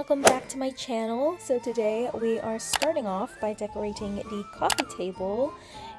welcome back to my channel. So today we are starting off by decorating the coffee table.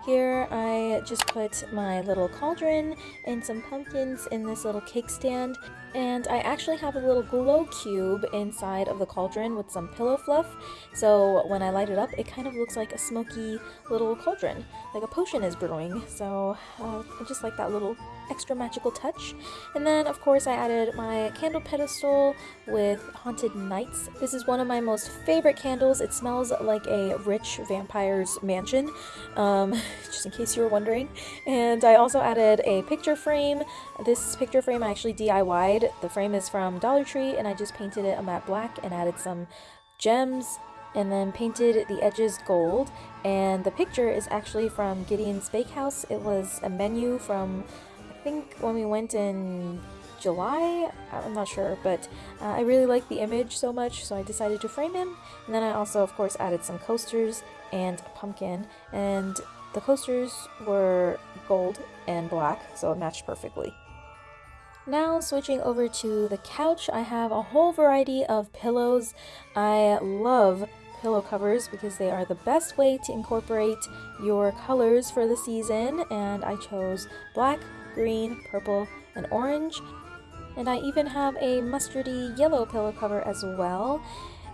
Here I just put my little cauldron and some pumpkins in this little cake stand and I actually have a little glow cube inside of the cauldron with some pillow fluff. So when I light it up it kind of looks like a smoky little cauldron like a potion is brewing. So uh, I just like that little extra magical touch. And then of course I added my candle pedestal with haunted nights. This is one of my most favorite candles. It smells like a rich vampire's mansion um, just in case you were wondering. And I also added a picture frame. This picture frame I actually DIY'd the frame is from Dollar Tree and I just painted it a matte black and added some gems and then painted the edges gold and the picture is actually from Gideon's Bakehouse. It was a menu from I think when we went in July? I'm not sure, but uh, I really like the image so much, so I decided to frame him. And then I also, of course, added some coasters and a pumpkin. And the coasters were gold and black, so it matched perfectly. Now switching over to the couch, I have a whole variety of pillows. I love pillow covers because they are the best way to incorporate your colors for the season and I chose black, green, purple, and orange. And I even have a mustardy yellow pillow cover as well.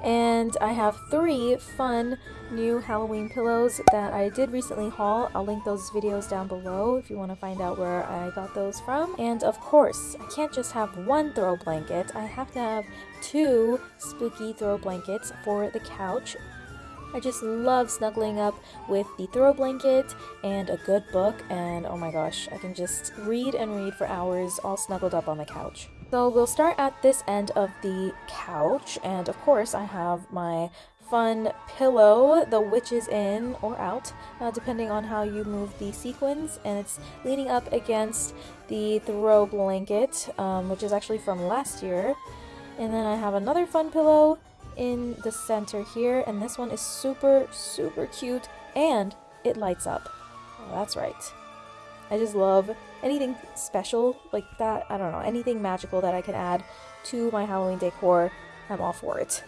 And I have three fun new Halloween pillows that I did recently haul. I'll link those videos down below if you want to find out where I got those from. And of course, I can't just have one throw blanket. I have to have two spooky throw blankets for the couch. I just love snuggling up with the throw blanket and a good book and oh my gosh, I can just read and read for hours all snuggled up on the couch. So we'll start at this end of the couch and of course I have my fun pillow, the witch's in or out, uh, depending on how you move the sequins, and it's leaning up against the throw blanket, um, which is actually from last year. And then I have another fun pillow in the center here, and this one is super, super cute, and it lights up. Oh, that's right. I just love anything special like that. I don't know, anything magical that I can add to my Halloween decor, I'm all for it.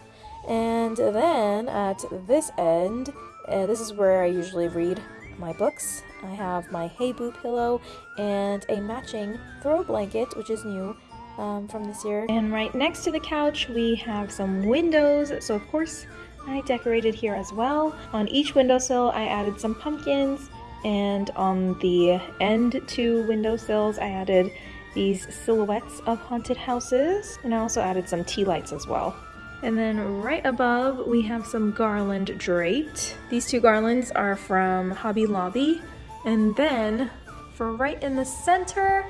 And then at this end, uh, this is where I usually read my books. I have my Hey Boo pillow and a matching throw blanket, which is new um, from this year. And right next to the couch, we have some windows. So of course, I decorated here as well. On each windowsill, I added some pumpkins. And on the end two windowsills, I added these silhouettes of haunted houses. And I also added some tea lights as well. And then right above, we have some garland draped. These two garlands are from Hobby Lobby. And then for right in the center,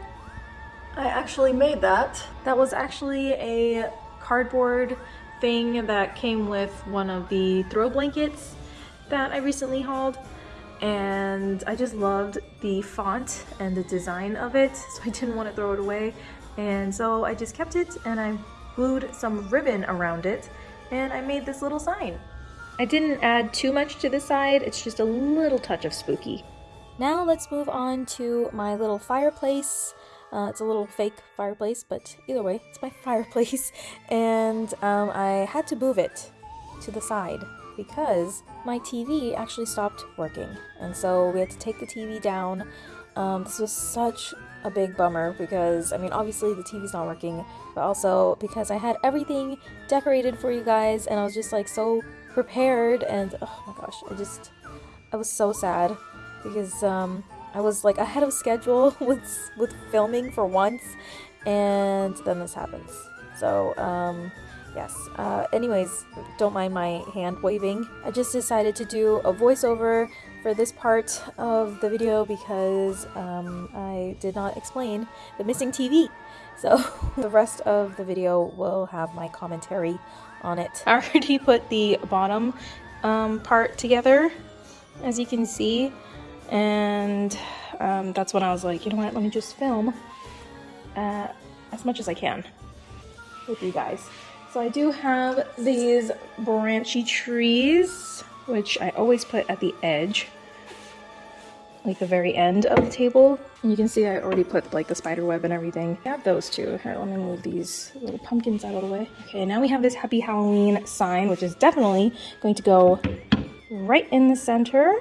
I actually made that. That was actually a cardboard thing that came with one of the throw blankets that I recently hauled and I just loved the font and the design of it so I didn't want to throw it away and so I just kept it and I glued some ribbon around it and I made this little sign. I didn't add too much to the side, it's just a little touch of spooky. Now let's move on to my little fireplace. Uh, it's a little fake fireplace, but either way, it's my fireplace. And um, I had to move it to the side because my TV actually stopped working. And so we had to take the TV down. Um, this was such a big bummer because, I mean, obviously the TV's not working, but also because I had everything decorated for you guys and I was just like so prepared and oh my gosh, I just, I was so sad because um, I was like ahead of schedule with with filming for once, and then this happens. So um, yes. Uh, anyways, don't mind my hand waving. I just decided to do a voiceover for this part of the video because um, I did not explain the missing TV. So the rest of the video will have my commentary on it. I already put the bottom um, part together, as you can see and um, that's when I was like, you know what, let me just film uh, as much as I can with you guys. So I do have these branchy trees, which I always put at the edge like the very end of the table. And you can see I already put like the spider web and everything. I have those two. Here, let me move these little pumpkins out of the way. Okay, now we have this happy Halloween sign, which is definitely going to go right in the center.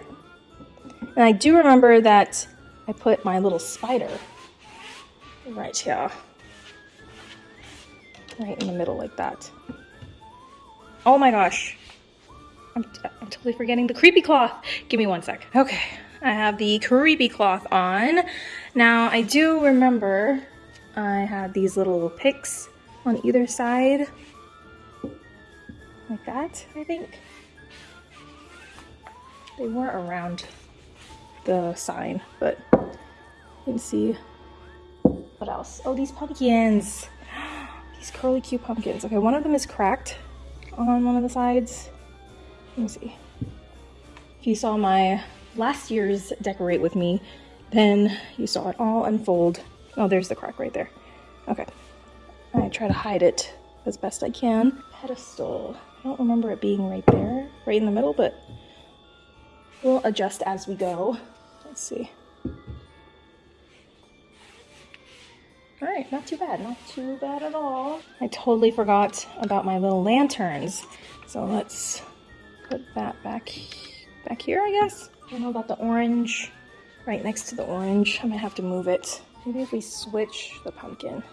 And I do remember that I put my little spider right here. Right in the middle like that. Oh my gosh. I'm, I'm totally forgetting the creepy cloth. Give me one sec. Okay, I have the creepy cloth on. Now, I do remember I had these little picks on either side. Like that, I think. They were around the sign, but you can see what else. Oh, these pumpkins. These curly cute pumpkins. Okay, one of them is cracked on one of the sides. Let me see. If you saw my last year's decorate with me, then you saw it all unfold. Oh, there's the crack right there. Okay. I try to hide it as best I can. Pedestal. I don't remember it being right there, right in the middle, but we'll adjust as we go. Let's see. All right, not too bad, not too bad at all. I totally forgot about my little lanterns. So let's put that back, back here, I guess. I don't know about the orange. Right next to the orange. I might have to move it. Maybe if we switch the pumpkin.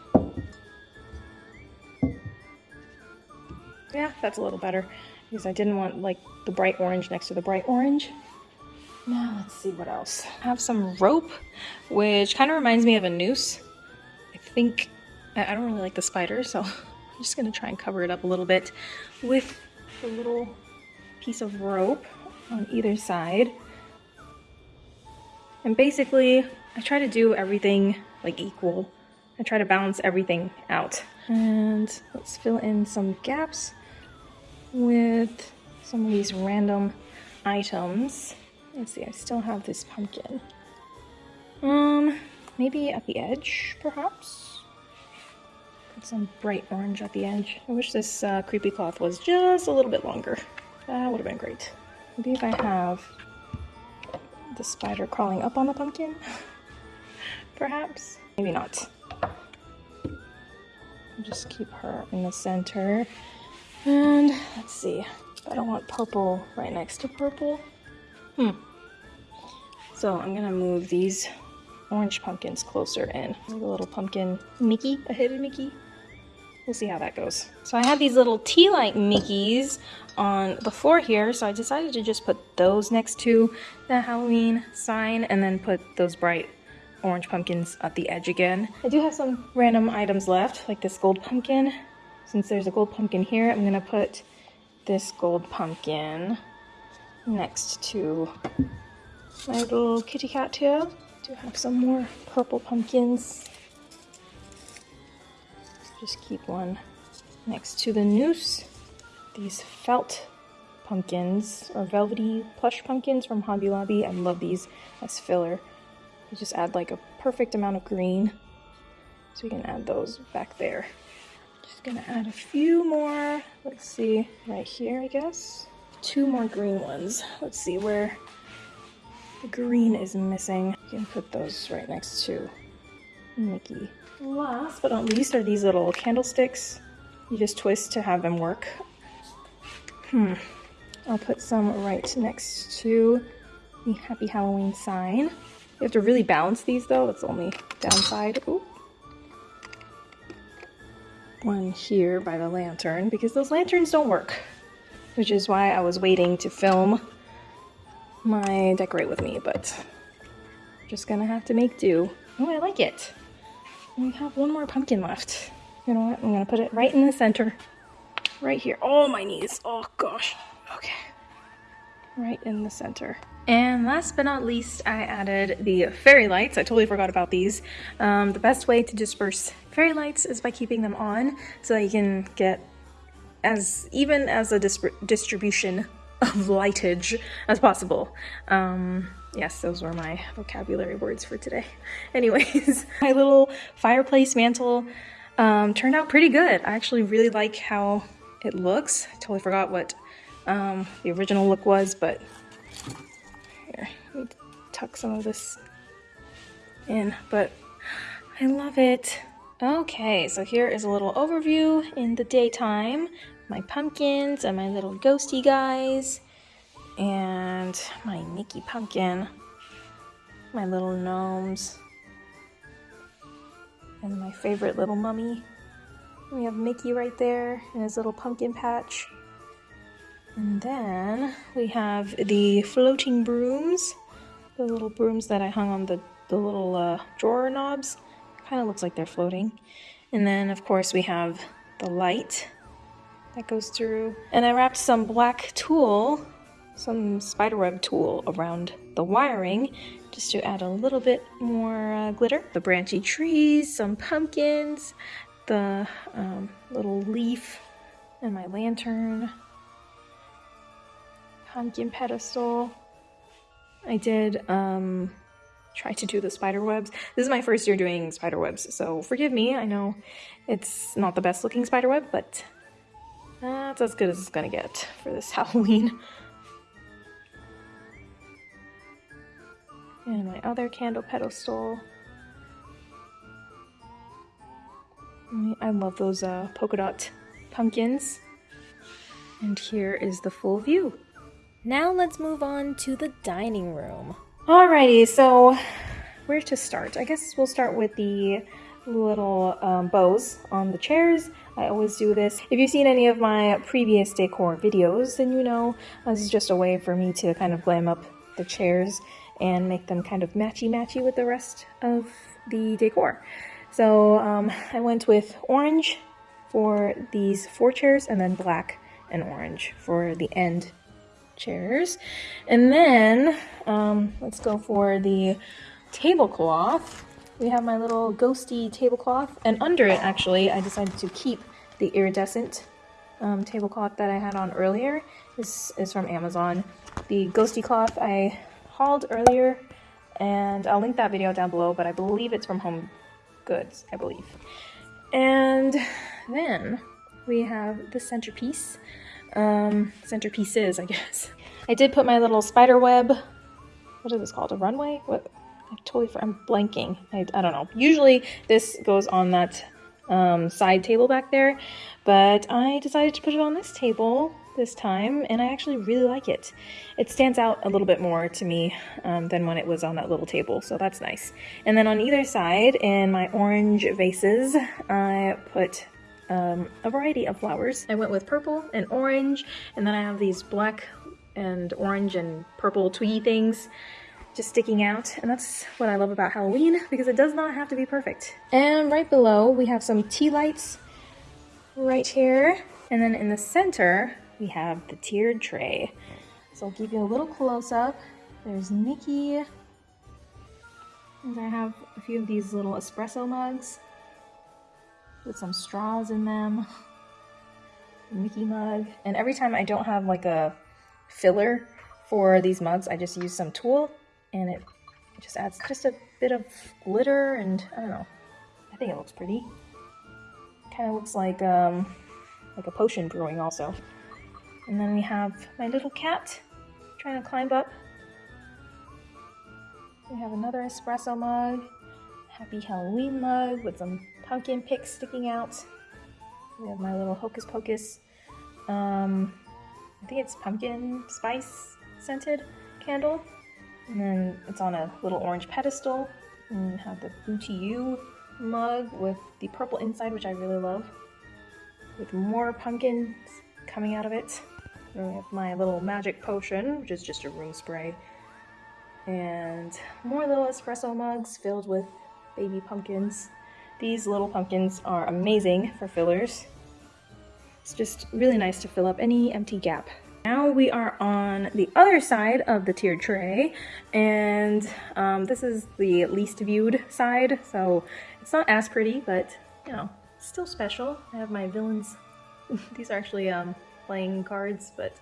Yeah, that's a little better. Because I didn't want like the bright orange next to the bright orange. Now let's see what else. I have some rope, which kind of reminds me of a noose. I think, I don't really like the spider, so I'm just gonna try and cover it up a little bit with a little piece of rope on either side. And basically, I try to do everything like equal. I try to balance everything out. And let's fill in some gaps with some of these random items. Let's see, I still have this pumpkin. Um, maybe at the edge, perhaps? Put some bright orange at the edge. I wish this uh, creepy cloth was just a little bit longer. That would have been great. Maybe if I have the spider crawling up on the pumpkin? Perhaps? Maybe not. Just keep her in the center. And let's see. I don't want purple right next to purple. Hmm. So I'm gonna move these orange pumpkins closer in. Like a little pumpkin Mickey, a hidden Mickey. We'll see how that goes. So I had these little tea-light Mickeys on the floor here, so I decided to just put those next to the Halloween sign and then put those bright orange pumpkins at the edge again. I do have some random items left, like this gold pumpkin. Since there's a gold pumpkin here, I'm gonna put this gold pumpkin next to my little kitty cat here. Do have some more purple pumpkins just keep one next to the noose. These felt pumpkins or velvety plush pumpkins from Hobby Lobby. I love these as filler. You just add like a perfect amount of green. So we can add those back there. Just gonna add a few more. Let's see, right here, I guess. Two more green ones. Let's see where the green is missing. You can put those right next to Mickey. Last but not least are these little candlesticks. You just twist to have them work. Hmm. I'll put some right next to the Happy Halloween sign. You have to really balance these though, that's the only downside. Ooh. One here by the lantern because those lanterns don't work. Which is why I was waiting to film my decorate with me, but just gonna have to make do. Oh, I like it. We have one more pumpkin left. You know what? I'm gonna put it right in the center. Right here. Oh, my knees. Oh, gosh. Okay. Right in the center. And last but not least, I added the fairy lights. I totally forgot about these. Um, the best way to disperse fairy lights is by keeping them on so that you can get as even as a distribution of lightage as possible. Um, Yes, those were my vocabulary words for today. Anyways, my little fireplace mantle um, turned out pretty good. I actually really like how it looks. I totally forgot what um, the original look was, but here, tuck some of this in, but I love it. Okay, so here is a little overview in the daytime. My pumpkins and my little ghosty guys and my Mickey pumpkin, my little gnomes, and my favorite little mummy. We have Mickey right there in his little pumpkin patch. And then we have the floating brooms, the little brooms that I hung on the, the little uh, drawer knobs. Kind of looks like they're floating. And then, of course, we have the light that goes through. And I wrapped some black tulle, some spiderweb tulle around the wiring just to add a little bit more uh, glitter. The branchy trees, some pumpkins, the um, little leaf, and my lantern pumpkin pedestal. I did um, try to do the spider webs. This is my first year doing spider webs, so forgive me. I know it's not the best looking spider web, but that's as good as it's gonna get for this Halloween. And my other candle pedestal. I love those uh, polka dot pumpkins. And here is the full view. Now let's move on to the dining room. Alrighty, so where to start? I guess we'll start with the little um, bows on the chairs. I always do this. If you've seen any of my previous decor videos, then you know this is just a way for me to kind of glam up the chairs and make them kind of matchy-matchy with the rest of the decor. So um, I went with orange for these four chairs and then black and orange for the end chairs. And then um, let's go for the tablecloth. We have my little ghosty tablecloth, and under it, actually, I decided to keep the iridescent um, tablecloth that I had on earlier. This is from Amazon. The ghosty cloth I hauled earlier, and I'll link that video down below, but I believe it's from Home Goods, I believe. And then we have the centerpiece um, centerpieces, I guess. I did put my little spider web, what is this called, a runway? What? I totally, I'm blanking. I, I don't know. Usually this goes on that um, side table back there, but I decided to put it on this table this time, and I actually really like it. It stands out a little bit more to me um, than when it was on that little table, so that's nice. And then on either side, in my orange vases, I put um, a variety of flowers. I went with purple and orange, and then I have these black and orange and purple twiggy things just sticking out. And that's what I love about Halloween, because it does not have to be perfect. And right below, we have some tea lights right here. And then in the center, we have the tiered tray. So I'll give you a little close-up. There's Mickey. And I have a few of these little espresso mugs with some straws in them. Mickey mug. And every time I don't have like a filler for these mugs, I just use some tulle and it just adds just a bit of glitter and I don't know. I think it looks pretty. Kind of looks like um, like a potion brewing also. And then we have my little cat trying to climb up. We have another espresso mug, happy Halloween mug with some pumpkin picks sticking out. We have my little Hocus Pocus, um, I think it's pumpkin spice scented candle. And then it's on a little orange pedestal. And we have the Booty You mug with the purple inside, which I really love. With more pumpkins coming out of it. Then we have my little magic potion, which is just a room spray. And more little espresso mugs filled with baby pumpkins. These little pumpkins are amazing for fillers. It's just really nice to fill up any empty gap. Now we are on the other side of the tiered tray, and um, this is the least viewed side, so it's not as pretty, but, you know, still special. I have my villains. These are actually um, playing cards, but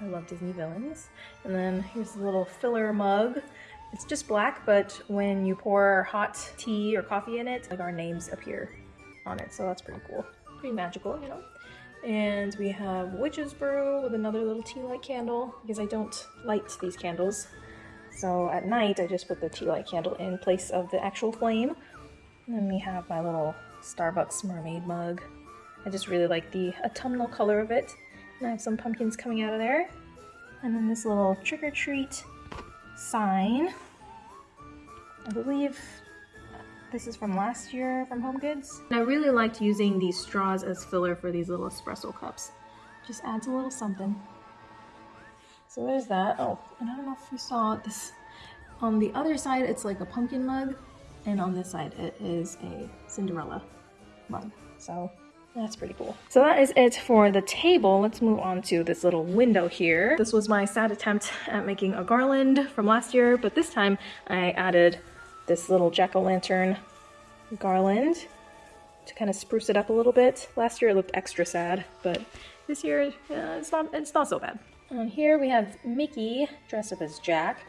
I love Disney villains. And then here's the little filler mug. It's just black, but when you pour hot tea or coffee in it, like our names appear on it, so that's pretty cool. Pretty magical, you know? And we have Witch's Brew with another little tea light candle, because I don't light these candles. So at night, I just put the tea light candle in place of the actual flame. And then we have my little Starbucks mermaid mug. I just really like the autumnal color of it. And I have some pumpkins coming out of there. And then this little trick or treat sign. I believe this is from last year from Home Goods. And I really liked using these straws as filler for these little espresso cups. Just adds a little something. So there's that. Oh, and I don't know if you saw this. On the other side, it's like a pumpkin mug. And on this side, it is a Cinderella mug. So that's pretty cool. So that is it for the table. Let's move on to this little window here. This was my sad attempt at making a garland from last year, but this time I added this little jack-o'-lantern garland to kind of spruce it up a little bit. Last year it looked extra sad, but this year uh, it's not it's not so bad. Um, here we have Mickey dressed up as Jack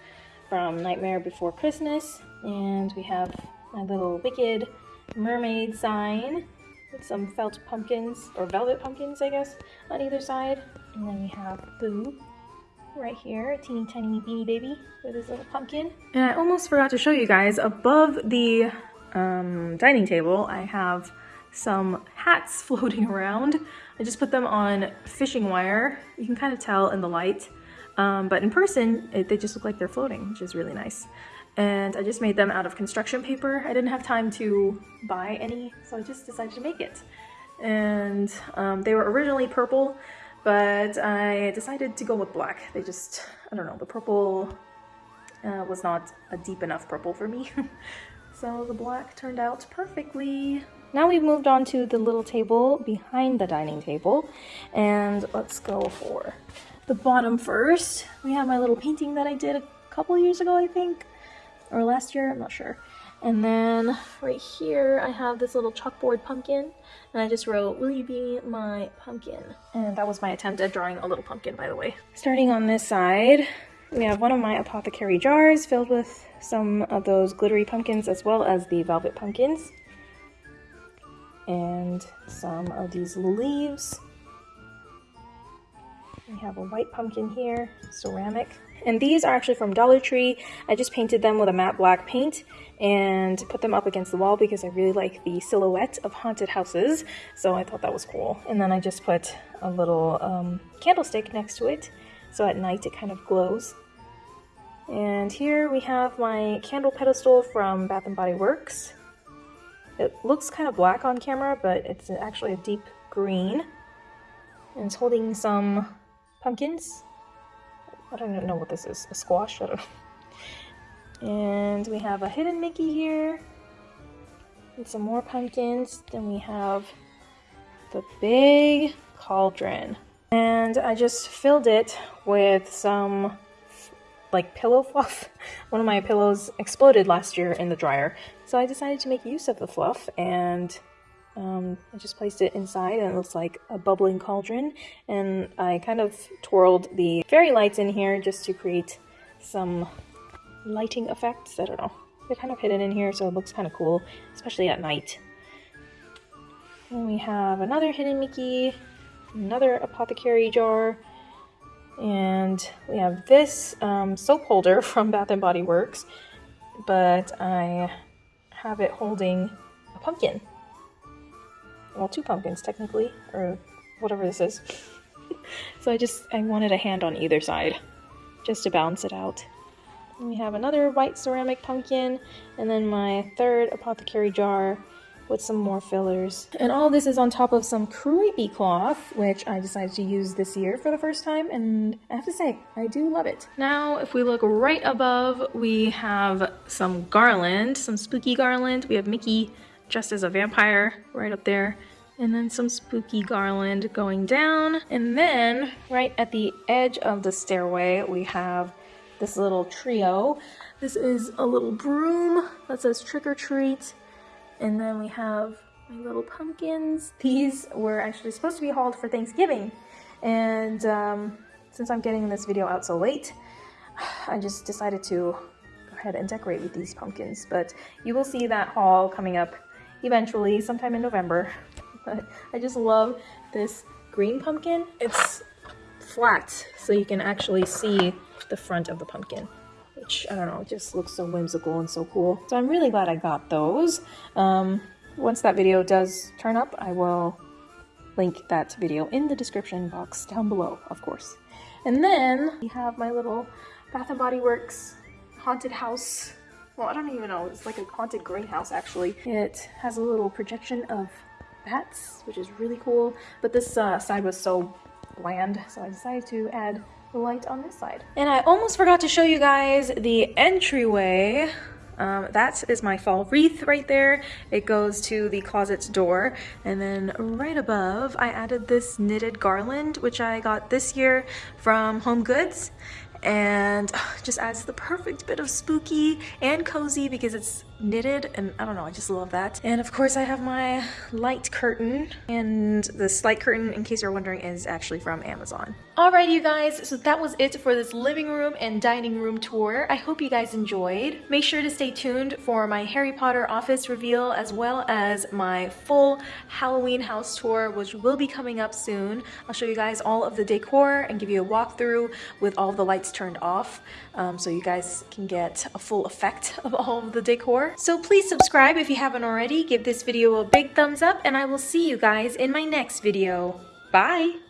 from Nightmare Before Christmas. And we have my little Wicked mermaid sign with some felt pumpkins, or velvet pumpkins, I guess, on either side. And then we have Boo right here, a teeny tiny beanie baby with his little pumpkin. And I almost forgot to show you guys, above the um, dining table, I have some hats floating around. I just put them on fishing wire. You can kind of tell in the light, um, but in person, it, they just look like they're floating, which is really nice. And I just made them out of construction paper. I didn't have time to buy any, so I just decided to make it. And um, they were originally purple, but I decided to go with black. They just, I don't know, the purple uh, was not a deep enough purple for me. so the black turned out perfectly. Now we've moved on to the little table behind the dining table. And let's go for the bottom first. We have my little painting that I did a couple years ago, I think. Or last year, I'm not sure. And then right here, I have this little chalkboard pumpkin. And I just wrote, will you be my pumpkin? And that was my attempt at drawing a little pumpkin, by the way. Starting on this side, we have one of my apothecary jars filled with some of those glittery pumpkins as well as the velvet pumpkins and some of these leaves. We have a white pumpkin here, ceramic. And these are actually from Dollar Tree. I just painted them with a matte black paint and put them up against the wall because I really like the silhouette of haunted houses. So I thought that was cool. And then I just put a little um, candlestick next to it. So at night it kind of glows. And here we have my candle pedestal from Bath & Body Works. It looks kind of black on camera, but it's actually a deep green. And it's holding some pumpkins. I don't know what this is. A squash? I don't know. And we have a hidden Mickey here. And some more pumpkins. Then we have the big cauldron. And I just filled it with some like pillow fluff. One of my pillows exploded last year in the dryer, so I decided to make use of the fluff and um, I just placed it inside and it looks like a bubbling cauldron. And I kind of twirled the fairy lights in here just to create some lighting effects. I don't know. They're kind of hidden in here, so it looks kind of cool, especially at night. And we have another hidden Mickey, another apothecary jar, and we have this um, soap holder from Bath & Body Works, but I have it holding a pumpkin. Well, two pumpkins technically, or whatever this is. so I just, I wanted a hand on either side, just to balance it out. And we have another white ceramic pumpkin, and then my third apothecary jar with some more fillers. And all this is on top of some creepy cloth, which I decided to use this year for the first time, and I have to say, I do love it. Now, if we look right above, we have some garland, some spooky garland. We have Mickey dressed as a vampire right up there and then some spooky garland going down. And then right at the edge of the stairway, we have this little trio. This is a little broom that says trick or treat. And then we have my little pumpkins. These were actually supposed to be hauled for Thanksgiving. And um, since I'm getting this video out so late, I just decided to go ahead and decorate with these pumpkins. But you will see that haul coming up eventually, sometime in November. But I just love this green pumpkin. It's flat, so you can actually see the front of the pumpkin. which I don't know, just looks so whimsical and so cool. So I'm really glad I got those. Um, once that video does turn up, I will link that video in the description box down below, of course. And then we have my little Bath & Body Works haunted house. Well, I don't even know. It's like a haunted greenhouse, actually. It has a little projection of bats, which is really cool. But this uh, side was so bland, so I decided to add light on this side. And I almost forgot to show you guys the entryway. Um, that is my fall wreath right there. It goes to the closet's door. And then right above, I added this knitted garland, which I got this year from Home Goods and just adds the perfect bit of spooky and cozy because it's knitted and I don't know I just love that and of course I have my light curtain and this light curtain in case you're wondering is actually from Amazon. Alright you guys so that was it for this living room and dining room tour. I hope you guys enjoyed. Make sure to stay tuned for my Harry Potter office reveal as well as my full Halloween house tour which will be coming up soon. I'll show you guys all of the decor and give you a walkthrough with all the lights turned off um, so you guys can get a full effect of all of the decor. So please subscribe if you haven't already, give this video a big thumbs up, and I will see you guys in my next video. Bye!